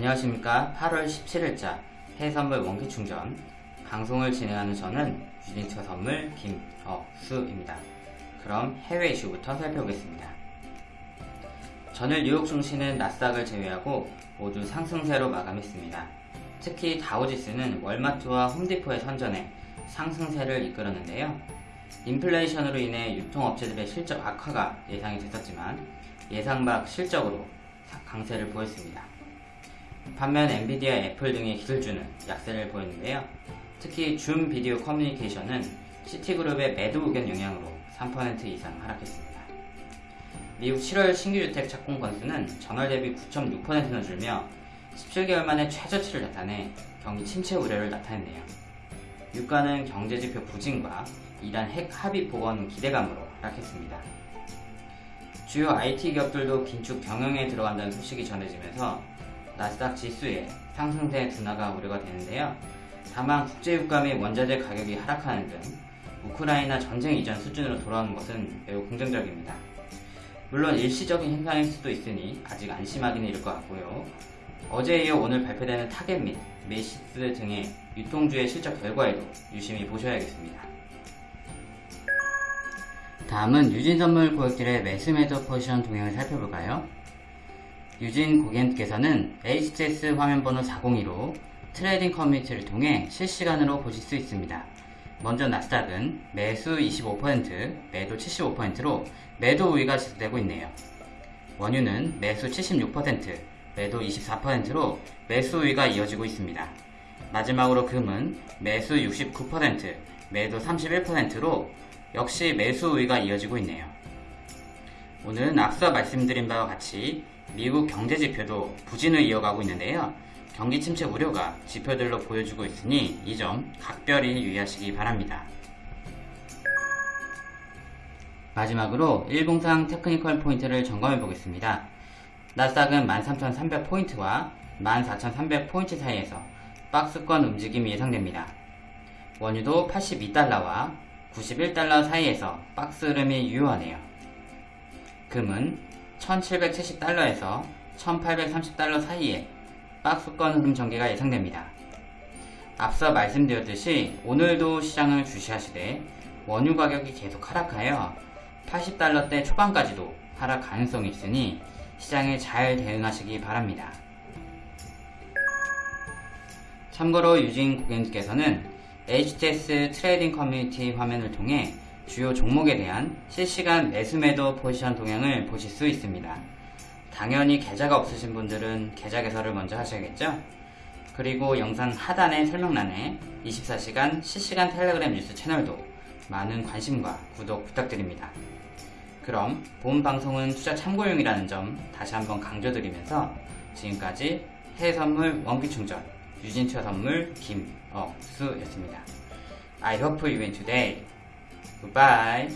안녕하십니까 8월 17일자 해선물 원기충전 방송을 진행하는 저는 유진투자 선물 김어수입니다. 그럼 해외 이슈부터 살펴보겠습니다. 전일 뉴욕 증시는 나스닥을 제외하고 모두 상승세로 마감했습니다. 특히 다우지수는 월마트와 홈디포의 선전에 상승세를 이끌었는데요. 인플레이션으로 인해 유통업체들의 실적 악화가 예상이 됐었지만 예상 밖 실적으로 강세를 보였습니다. 반면 엔비디아, 애플 등의 기술주는 약세를 보였는데요. 특히 줌 비디오 커뮤니케이션은 시티그룹의 매도 의견 영향으로 3% 이상 하락했습니다. 미국 7월 신규주택 착공 건수는 전월 대비 9.6%나 줄며 17개월 만에 최저치를 나타내 경기 침체 우려를 나타냈네요. 유가는 경제지표 부진과 이란 핵 합의 복원 기대감으로 하락했습니다. 주요 IT 기업들도 긴축 경영에 들어간다는 소식이 전해지면서 나스닥 지수에 상승세 둔화가 우려가 되는데요. 다만 국제유가 및 원자재 가격이 하락하는 등 우크라이나 전쟁 이전 수준으로 돌아오는 것은 매우 긍정적입니다. 물론 일시적인 현상일 수도 있으니 아직 안심하기는 이를 것 같고요. 어제에 이어 오늘 발표되는 타겟 및 메이시스 등의 유통주의 실적 결과에도 유심히 보셔야겠습니다. 다음은 유진선물 고객들의 매수매도 포지션 동향을 살펴볼까요? 유진 고객님께서는 HTS 화면번호 402로 trading 커뮤니티를 통해 실시간으로 보실 수 있습니다. 먼저 나스닥은 매수 25%, 매도 75%로 매도 우위가 지속되고 있네요. 원유는 매수 76%, 매도 24%로 매수 우위가 이어지고 있습니다. 마지막으로 금은 매수 69%, 매도 31%로 역시 매수 우위가 이어지고 있네요. 오늘은 앞서 말씀드린 바와 같이 미국 경제 지표도 부진을 이어가고 있는데요. 경기 침체 우려가 지표들로 보여주고 있으니 이 점 각별히 유의하시기 바랍니다. 마지막으로 일봉상 테크니컬 포인트를 점검해 보겠습니다. 나스닥은 13,300포인트와 14,300포인트 사이에서 박스권 움직임이 예상됩니다. 원유도 82달러와 91달러 사이에서 박스 흐름이 유효하네요. 금은 1770달러에서 1830달러 사이에 박스권 흐름 전개가 예상됩니다. 앞서 말씀드렸듯이 오늘도 시장을 주시하시되 원유 가격이 계속 하락하여 80달러대 초반까지도 하락 가능성이 있으니 시장에 잘 대응하시기 바랍니다. 참고로 유진 고객님께서는 HTS trading 커뮤니티 화면을 통해 주요 종목에 대한 실시간 매수매도 포지션 동향을 보실 수 있습니다. 당연히 계좌가 없으신 분들은 계좌 개설을 먼저 하셔야겠죠? 그리고 영상 하단의 설명란에 24시간 실시간 텔레그램 뉴스 채널도 많은 관심과 구독 부탁드립니다. 그럼 본 방송은 투자 참고용이라는 점 다시 한번 강조드리면서 지금까지 해외선물 원기충전 유진투자 선물 김어수였습니다. I hope you win today. Goodbye.